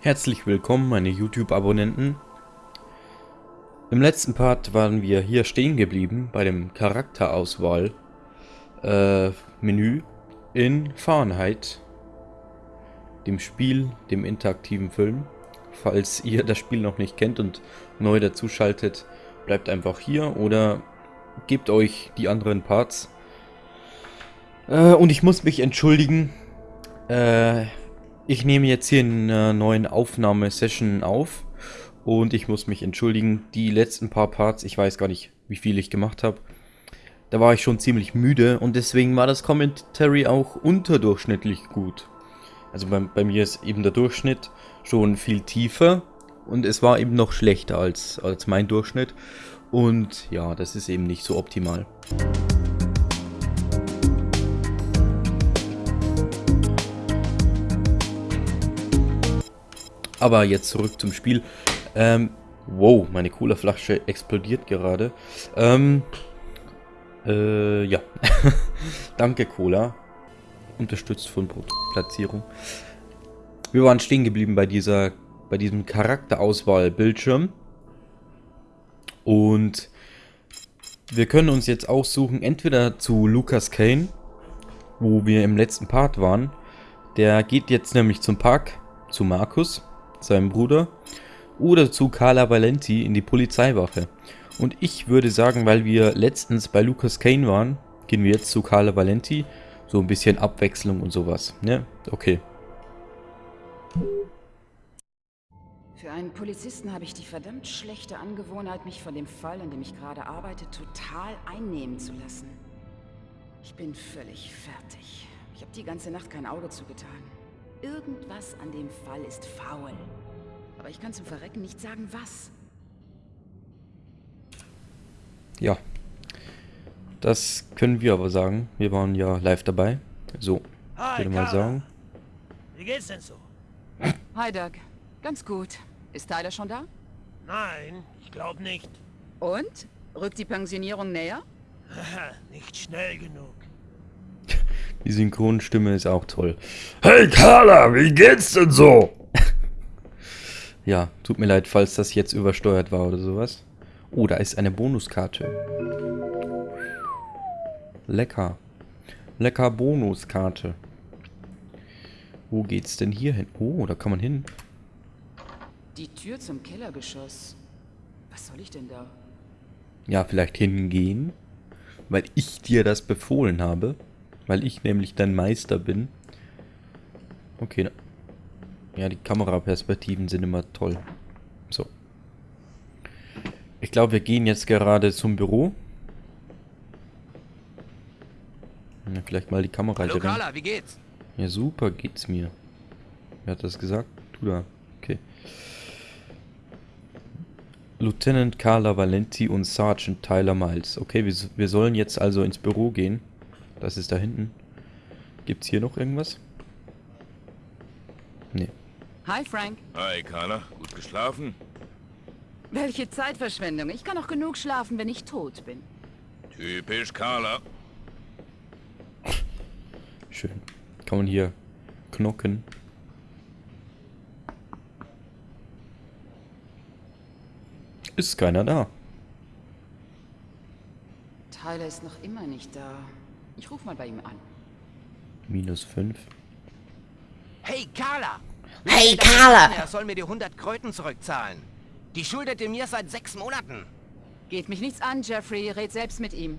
Herzlich willkommen, meine YouTube-Abonnenten. Im letzten Part waren wir hier stehen geblieben bei dem Charakterauswahl äh, in Fahrenheit, dem Spiel, dem interaktiven Film. Falls ihr das Spiel noch nicht kennt und neu dazuschaltet, bleibt einfach hier oder gebt euch die anderen Parts. Äh, und ich muss mich entschuldigen, äh, ich nehme jetzt hier eine neue Aufnahmesession auf und ich muss mich entschuldigen, die letzten paar Parts, ich weiß gar nicht, wie viel ich gemacht habe, da war ich schon ziemlich müde und deswegen war das Commentary auch unterdurchschnittlich gut. Also bei, bei mir ist eben der Durchschnitt schon viel tiefer und es war eben noch schlechter als, als mein Durchschnitt und ja, das ist eben nicht so optimal. Aber jetzt zurück zum Spiel. Ähm, wow, meine Cola-Flasche explodiert gerade. Ähm, äh, ja. Danke, Cola. Unterstützt von Produktplatzierung. Wir waren stehen geblieben bei dieser, bei diesem Charakterauswahl-Bildschirm. Und wir können uns jetzt aussuchen, entweder zu Lucas Kane, wo wir im letzten Part waren. Der geht jetzt nämlich zum Park, zu Markus seinem Bruder, oder zu Carla Valenti in die Polizeiwache. Und ich würde sagen, weil wir letztens bei Lucas Kane waren, gehen wir jetzt zu Carla Valenti. So ein bisschen Abwechslung und sowas. Ne? Okay. Für einen Polizisten habe ich die verdammt schlechte Angewohnheit, mich von dem Fall, an dem ich gerade arbeite, total einnehmen zu lassen. Ich bin völlig fertig. Ich habe die ganze Nacht kein Auge zugetan. Irgendwas an dem Fall ist faul. Aber ich kann zum Verrecken nicht sagen, was. Ja. Das können wir aber sagen. Wir waren ja live dabei. So, Hi, würde mal sagen. Wie geht's denn so? Hi, Doug. Ganz gut. Ist Tyler schon da? Nein, ich glaube nicht. Und? Rückt die Pensionierung näher? nicht schnell genug. Die Synchronstimme ist auch toll. Hey Carla, wie geht's denn so? Ja, tut mir leid, falls das jetzt übersteuert war oder sowas. Oh, da ist eine Bonuskarte. Lecker. Lecker Bonuskarte. Wo geht's denn hier hin? Oh, da kann man hin. Die Tür zum Kellergeschoss. Was soll ich denn da? Ja, vielleicht hingehen. Weil ich dir das befohlen habe. Weil ich nämlich dein Meister bin. Okay. na- Ja, die Kameraperspektiven sind immer toll. So. Ich glaube, wir gehen jetzt gerade zum Büro. Ja, vielleicht mal die Kamera Hallo. Carla, wie geht's? Ja, super geht's mir. Wer hat das gesagt? Du da. Okay. Lieutenant Carla Valenti und Sergeant Tyler Miles. Okay, wir, wir sollen jetzt also ins Büro gehen. Das ist da hinten. Gibt's hier noch irgendwas? Nee. Hi, Frank. Hi, Carla. Gut geschlafen? Welche Zeitverschwendung. Ich kann auch genug schlafen, wenn ich tot bin. Typisch Carla. Schön. Kann man hier knocken. Ist keiner da. Tyler ist noch immer nicht da. Ich rufe mal bei ihm an. Minus 5. Hey Carla! Hey, Carla! Er soll mir die 100 Kröten zurückzahlen. Die schuldet er mir seit sechs Monaten. Geht mich nichts an, Jeffrey. Red selbst mit ihm.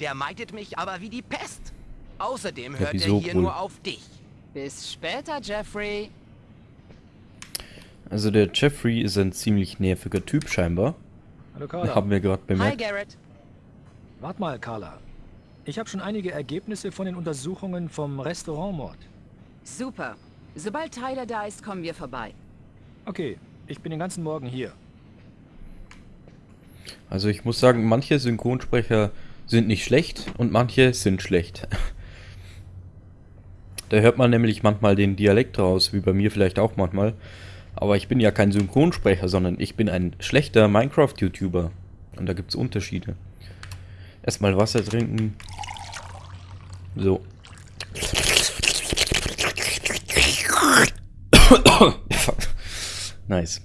Der meidet mich aber wie die Pest. Außerdem hört er hier wohl? nur auf dich. Bis später, Jeffrey. Also der Jeffrey ist ein ziemlich nerviger Typ scheinbar. Hallo Carla. Haben wir gerade Hi, bemerkt. Garrett. Wart mal, Carla. Ich habe schon einige Ergebnisse von den Untersuchungen vom Restaurantmord. Super. Sobald Tyler da ist, kommen wir vorbei. Okay, ich bin den ganzen Morgen hier. Also ich muss sagen, manche Synchronsprecher sind nicht schlecht und manche sind schlecht. Da hört man nämlich manchmal den Dialekt raus, wie bei mir vielleicht auch manchmal. Aber ich bin ja kein Synchronsprecher, sondern ich bin ein schlechter Minecraft-YouTuber. Und da gibt es Unterschiede. Erstmal Wasser trinken. So. Nice.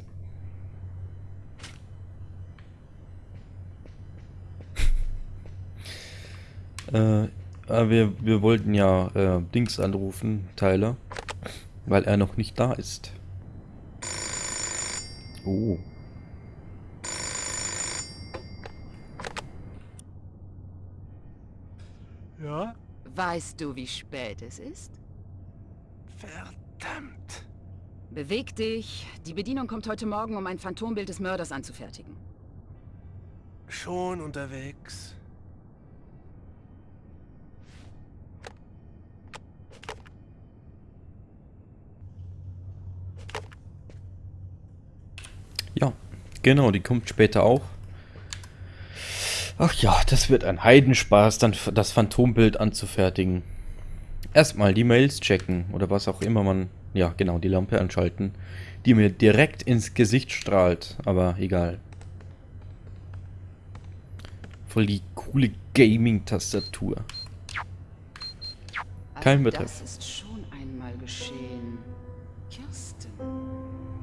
äh, äh, wir, wir wollten ja äh, Dings anrufen, Tyler, weil er noch nicht da ist. Oh. Ja? Weißt du, wie spät es ist? Verdammt. Beweg dich. Die Bedienung kommt heute Morgen, um ein Phantombild des Mörders anzufertigen. Schon unterwegs. Ja, genau, die kommt später auch. Ach ja, das wird ein Heidenspaß, dann das Phantombild anzufertigen. Erstmal die Mails checken oder was auch immer man... Ja, genau, die Lampe anschalten, die mir direkt ins Gesicht strahlt, aber egal. Voll die coole Gaming-Tastatur. Kein Also Betreff. Das ist schon einmal geschehen. Kirsten.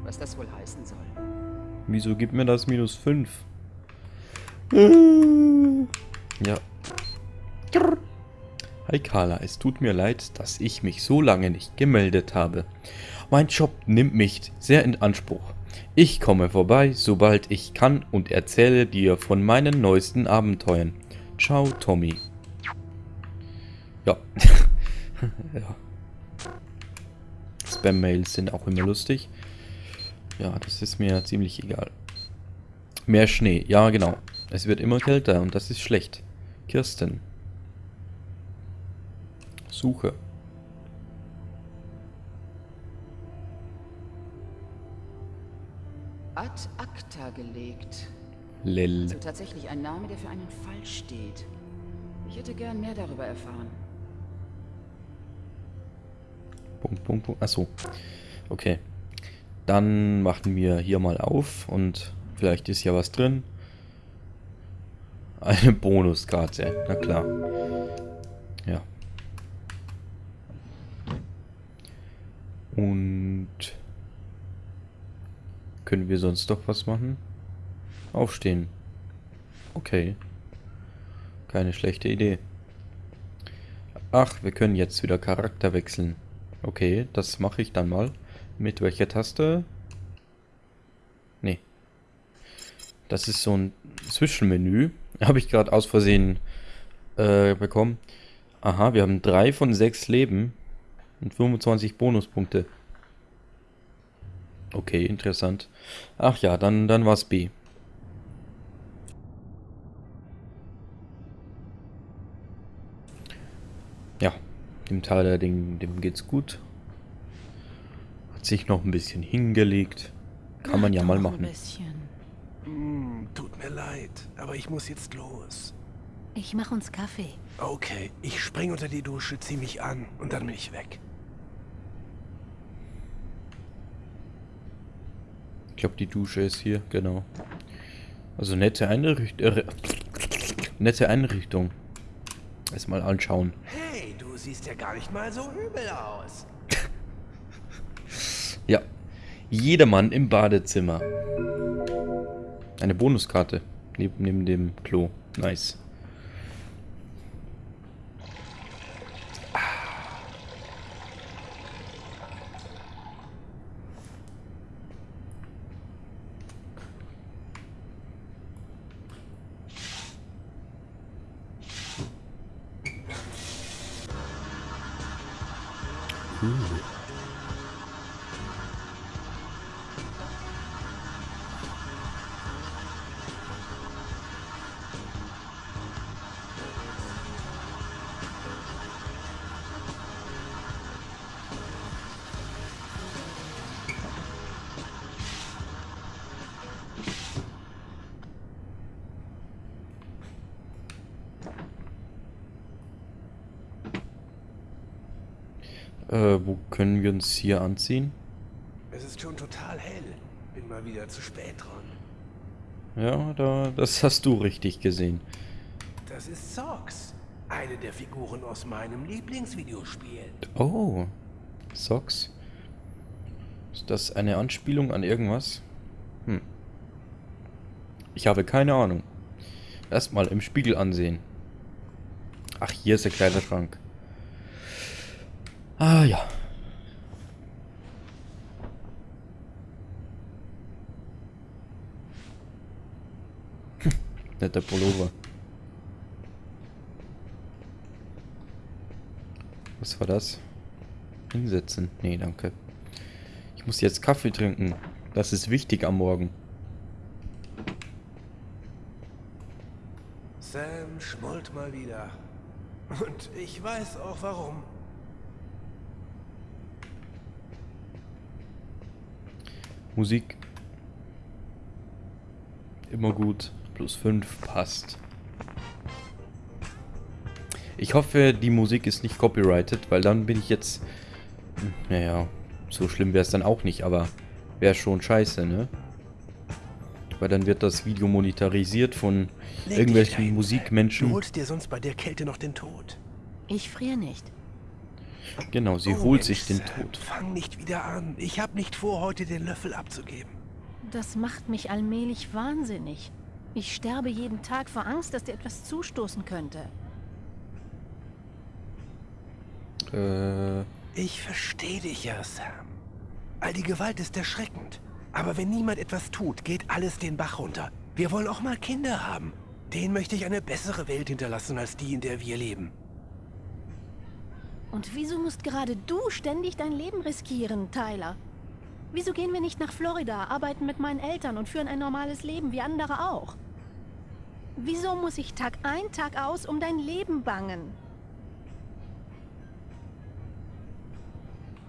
Was das wohl heißen soll. Wieso gibt mir das minus 5? Ja. Hi Carla, es tut mir leid, dass ich mich so lange nicht gemeldet habe. Mein Job nimmt mich sehr in Anspruch. Ich komme vorbei, sobald ich kann und erzähle dir von meinen neuesten Abenteuern. Ciao, Tommy. Ja. ja. Spam-Mails sind auch immer lustig. Ja, das ist mir ziemlich egal. Mehr Schnee. Ja, genau. Es wird immer kälter und das ist schlecht. Kirsten. Suche. Ad acta gelegt. Lel. Also tatsächlich ein Name, der für einen Fall steht. Ich hätte gern mehr darüber erfahren. Punkt, Punkt, Punkt. Achso. Okay. Dann machen wir hier mal auf und vielleicht ist ja was drin. Eine Bonuskarte. Na klar. Ja. Und können wir sonst doch was machen? Aufstehen. Okay. Keine schlechte Idee. Ach, wir können jetzt wieder Charakter wechseln. Okay, das mache ich dann mal. Mit welcher Taste? Nee. Das ist so ein Zwischenmenü. Habe ich gerade aus Versehen äh, bekommen. Aha, wir haben drei von sechs Leben und 25 Bonuspunkte. Okay, interessant. Ach ja, dann, dann war's B. Ja, dem Tyler, dem, dem geht's gut. Hat sich noch ein bisschen hingelegt. Kann man ja mal machen. Hm, tut mir leid, aber ich muss jetzt los. Ich mach uns Kaffee. Okay, ich spring unter die Dusche, zieh mich an und dann bin ich weg. Ich glaube, die Dusche ist hier, genau. Also nette Einrichtung. Äh, nette Einrichtung. Erstmal anschauen. Hey, du siehst ja gar nicht mal so übel aus. Ja. Jedermann im Badezimmer. Eine Bonuskarte. Neben, neben dem Klo. Nice. Äh, wo können wir uns hier anziehen? Es ist schon total hell. Bin mal wieder zu spät dran. Ja, da, das hast du richtig gesehen. Das ist Socks. Eine der Figuren aus meinem Lieblingsvideospiel. Oh. Socks. Ist das eine Anspielung an irgendwas? Hm. Ich habe keine Ahnung. Erstmal im Spiegel ansehen. Ach, hier ist der Kleiderschrank. Ah ja. Hm, Netter Pullover. Was war das? Hinsetzen. Nee, danke. Ich muss jetzt Kaffee trinken. Das ist wichtig am Morgen. Sam schmollt mal wieder. Und ich weiß auch warum. Musik. Immer gut. Plus 5 passt. Ich hoffe, die Musik ist nicht copyrighted, weil dann bin ich jetzt... Naja, so schlimm wäre es dann auch nicht, aber wäre schon scheiße, ne? Weil dann wird das Video monetarisiert von Leg irgendwelchen Sam. Du Musikmenschen. holst dir sonst bei der Kälte noch den Tod. Ich friere nicht. Genau, sie Oh, holt Mensch, sich den Tod. Fang nicht wieder an. Ich habe nicht vor, heute den Löffel abzugeben. Das macht mich allmählich wahnsinnig. Ich sterbe jeden Tag vor Angst, dass dir etwas zustoßen könnte. Äh, Ich verstehe dich ja, Sam. All die Gewalt ist erschreckend. Aber wenn niemand etwas tut, geht alles den Bach runter. Wir wollen auch mal Kinder haben. Denen möchte ich eine bessere Welt hinterlassen als die, in der wir leben. Und wieso musst gerade du ständig dein Leben riskieren, Tyler? Wieso gehen wir nicht nach Florida, arbeiten mit meinen Eltern und führen ein normales Leben wie andere auch? Wieso muss ich Tag ein, Tag aus um dein Leben bangen?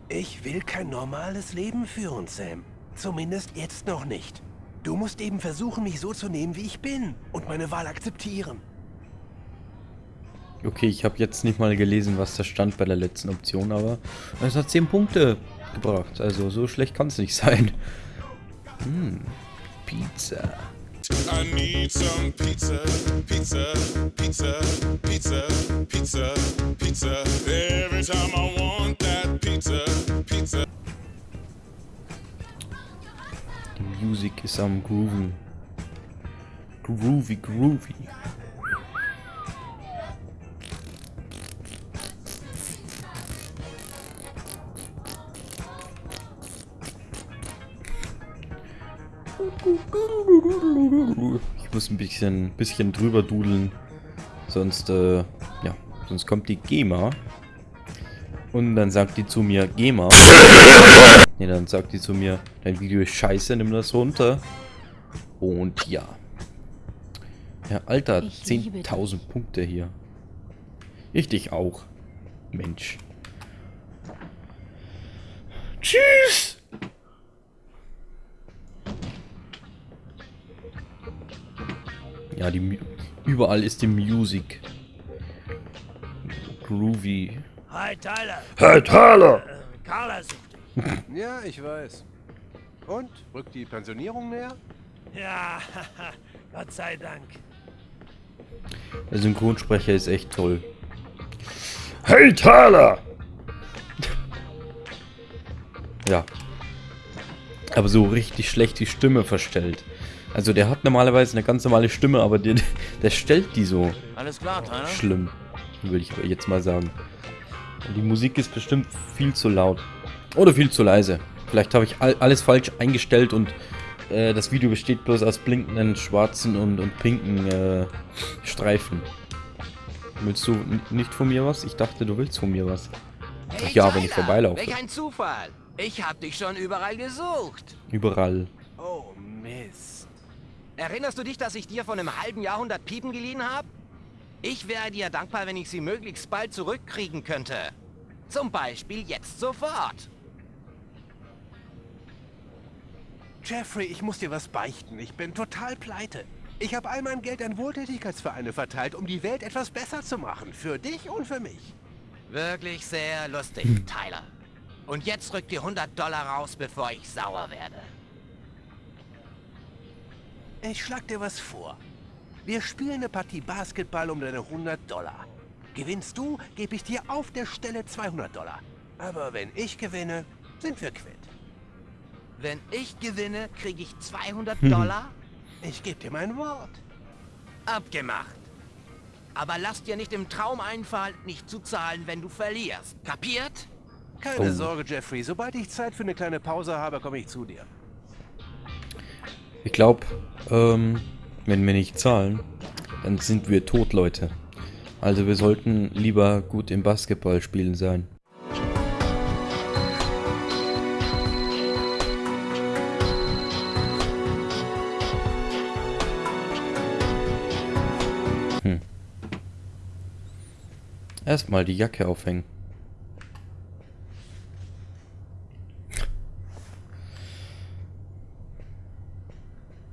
Ich will kein normales Leben führen, Sam. Zumindest jetzt noch nicht. Du musst eben versuchen, mich so zu nehmen, wie ich bin und meine Wahl akzeptieren. okay, ich habe jetzt nicht mal gelesen, was da stand bei der letzten Option, aber es hat 10 Punkte gebracht. Also so schlecht kann es nicht sein. Hm, Pizza. I need some pizza, pizza, pizza, pizza, pizza, pizza. Every time I want that pizza, pizza. Die Musik ist am Grooven. Groovy, groovy. Ein bisschen, bisschen drüber dudeln. Sonst, äh, ja, sonst kommt die GEMA. Und dann sagt die zu mir, GEMA. Ne, dann sagt die zu mir, dein Video ist scheiße, nimm das runter. Und ja. Ja, Alter, Ich liebe 10.000 Punkte hier. Ich dich auch. Mensch. Tschüss! Ja, die überall ist die Musik. Groovy. Hi, Tyler. Hey Tyler! Carla sucht dich. ja, ich weiß. Und? Rückt die Pensionierung näher? Ja, Gott sei Dank. Der Synchronsprecher ist echt toll. Hey Tyler! Ja. Aber so richtig schlecht die Stimme verstellt. Also der hat normalerweise eine ganz normale Stimme, aber der, der stellt die so Alles klar, Tyler? schlimm. Würde ich jetzt mal sagen. Die Musik ist bestimmt viel zu laut. Oder viel zu leise. Vielleicht habe ich all, alles falsch eingestellt und äh, das Video besteht bloß aus blinkenden schwarzen und, und pinken äh, Streifen. Willst du nicht von mir was? Ich dachte, du willst von mir was. Ach Hey, ja, wenn ich Tyler, vorbeilaufe. Welch ein Zufall. Ich hab dich schon überall gesucht. Überall. Oh, Mist. Erinnerst du dich, dass ich dir vor einem halben Jahrhundert Piepen geliehen habe? Ich wäre dir dankbar, wenn ich sie möglichst bald zurückkriegen könnte. Zum Beispiel jetzt sofort. Jeffrey, ich muss dir was beichten. Ich bin total pleite. Ich habe all mein Geld an Wohltätigkeitsvereine verteilt, um die Welt etwas besser zu machen. Für dich und für mich. Wirklich sehr lustig, Tyler. Und jetzt rück dir 100 Dollar raus, bevor ich sauer werde. Ich schlag dir was vor. Wir spielen eine Partie Basketball um deine 100 Dollar. Gewinnst du, gebe ich dir auf der Stelle 200 Dollar. Aber wenn ich gewinne, sind wir quitt. Wenn ich gewinne, kriege ich 200 Hm. Dollar? Ich gebe dir mein Wort. Abgemacht. Aber lass dir nicht im Traum einfallen, nicht zu zahlen, wenn du verlierst. Kapiert? Keine Oh. Sorge, Jeffrey. Sobald ich Zeit für eine kleine Pause habe, komme ich zu dir. Ich glaube, ähm, wenn wir nicht zahlen, dann sind wir tot, Leute. Also wir sollten lieber gut im Basketball spielen sein. Hm. Erstmal die Jacke aufhängen.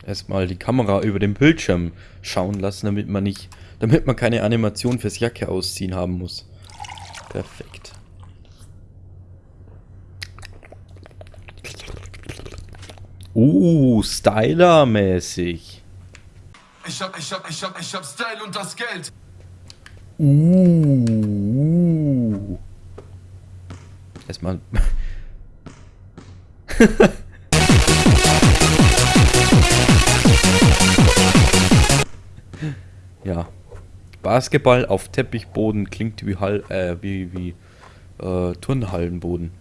Erstmal die Kamera über den Bildschirm schauen lassen, damit man nicht, damit man keine Animation fürs Jacke ausziehen haben muss. Perfekt. Uh, Styler-mäßig. Ich hab, ich hab, ich hab, ich hab Style und das Geld. Uh. Erstmal. Basketball auf Teppichboden klingt wie Hall, äh, wie, wie äh, Turnhallenboden.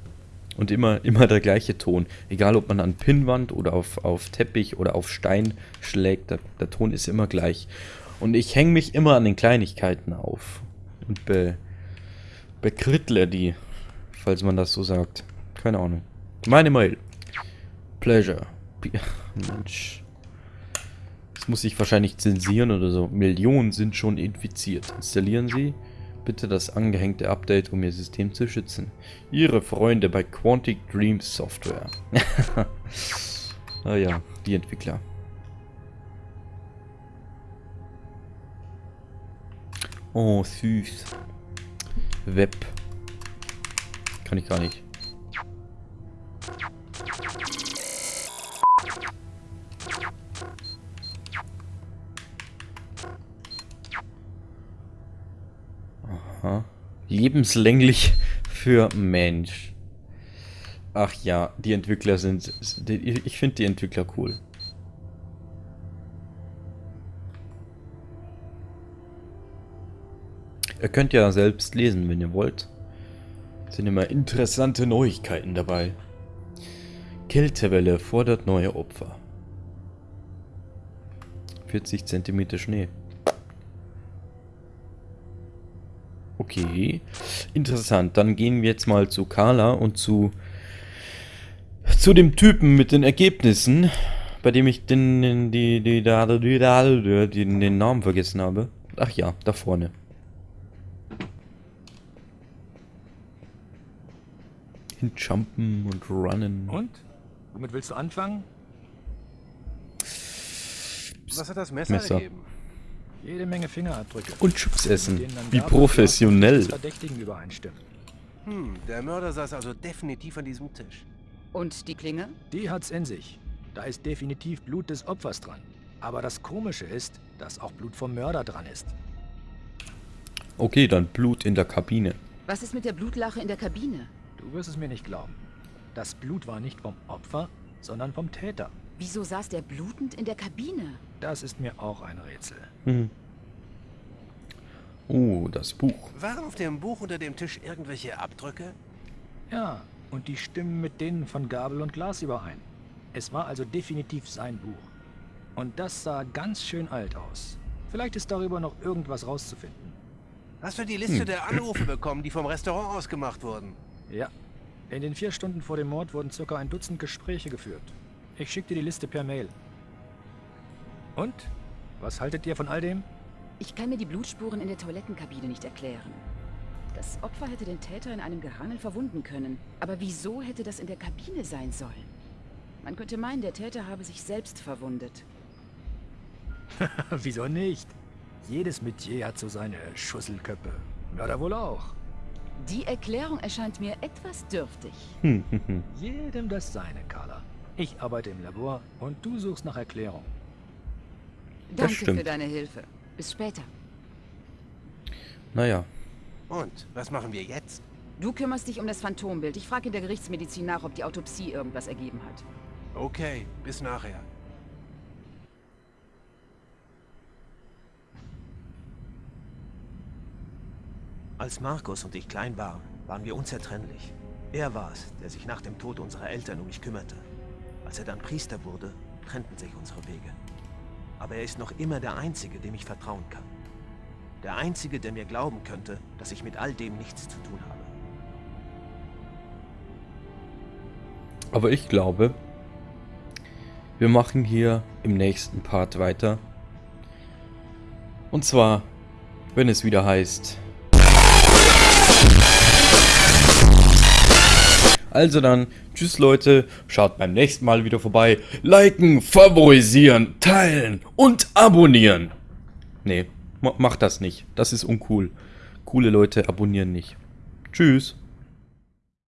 Und immer, immer der gleiche Ton. Egal ob man an Pinnwand oder auf, auf Teppich oder auf Stein schlägt, der, der Ton ist immer gleich. Und ich hänge mich immer an den Kleinigkeiten auf. Und be, bekrittle die, falls man das so sagt. Keine Ahnung. Meine Mail. Pleasure. Mensch. Muss ich wahrscheinlich zensieren oder so. Millionen sind schon infiziert. Installieren Sie bitte das angehängte Update, um Ihr System zu schützen. Ihre Freunde bei Quantic Dreams Software. ah ja, die Entwickler. Oh, süß. Web. Kann ich gar nicht. Lebenslänglich für Mensch. Ach ja, die Entwickler sind... Ich finde die Entwickler cool. Ihr könnt ja selbst lesen, wenn ihr wollt. Sind immer interessante Neuigkeiten dabei. Kältewelle fordert neue Opfer. 40 cm Schnee. Okay, interessant. Dann gehen wir jetzt mal zu Carla und zu zu dem Typen mit den Ergebnissen, bei dem ich den den- die die die, die, die, den Namen vergessen habe. Ach ja, da vorne. Hinjumpen und runnen. Und? Womit willst du anfangen? Was hat das Messer, Messer. ergeben? Jede Menge Fingerabdrücke. Und Chips essen. Wie professionell. des Verdächtigen übereinstimmen. Hm, der Mörder saß also definitiv an diesem Tisch. Und die Klinge? Die hat's in sich. Da ist definitiv Blut des Opfers dran. Aber das Komische ist, dass auch Blut vom Mörder dran ist. Okay, dann Blut in der Kabine. Was ist mit der Blutlache in der Kabine? Du wirst es mir nicht glauben. Das Blut war nicht vom Opfer, sondern vom Täter. Wieso saß der blutend in der Kabine? Das ist mir auch ein Rätsel. Hm. Oh, das Buch. Waren auf dem Buch unter dem Tisch irgendwelche Abdrücke? Ja, und die stimmen mit denen von Gabel und Glas überein. Es war also definitiv sein Buch. Und das sah ganz schön alt aus. Vielleicht ist darüber noch irgendwas rauszufinden. Hast du die Liste Hm. der Anrufe bekommen, die vom Restaurant aus gemacht wurden? Ja. In den vier Stunden vor dem Mord wurden circa ein Dutzend Gespräche geführt. Ich schickte die Liste per Mail. Und? Was haltet ihr von all dem? Ich kann mir die Blutspuren in der Toilettenkabine nicht erklären. Das Opfer hätte den Täter in einem Gerangel verwunden können. Aber wieso hätte das in der Kabine sein sollen? Man könnte meinen, der Täter habe sich selbst verwundet. Wieso nicht? Jedes Metier hat so seine Schusselköppe. Mörder wohl auch. Die Erklärung erscheint mir etwas dürftig. Hm, hm, hm. Jedem das seine, Carla. Ich arbeite im Labor und du suchst nach Erklärung. Danke stimmt. für deine Hilfe. Bis später. Naja. Und, was machen wir jetzt? Du kümmerst dich um das Phantombild. Ich frage in der Gerichtsmedizin nach, ob die Autopsie irgendwas ergeben hat. Okay, bis nachher. Als Markus und ich klein waren, waren wir unzertrennlich. Er war es, der sich nach dem Tod unserer Eltern um mich kümmerte. Als er dann Priester wurde, trennten sich unsere Wege. Aber er ist noch immer der Einzige, dem ich vertrauen kann. Der Einzige, der mir glauben könnte, dass ich mit all dem nichts zu tun habe. Aber ich glaube, wir machen hier im nächsten Part weiter. Und zwar, wenn es wieder heißt... Also dann, tschüss Leute, schaut beim nächsten Mal wieder vorbei. Liken, favorisieren, teilen und abonnieren. Nee, macht das nicht. Das ist uncool. Coole Leute abonnieren nicht. Tschüss.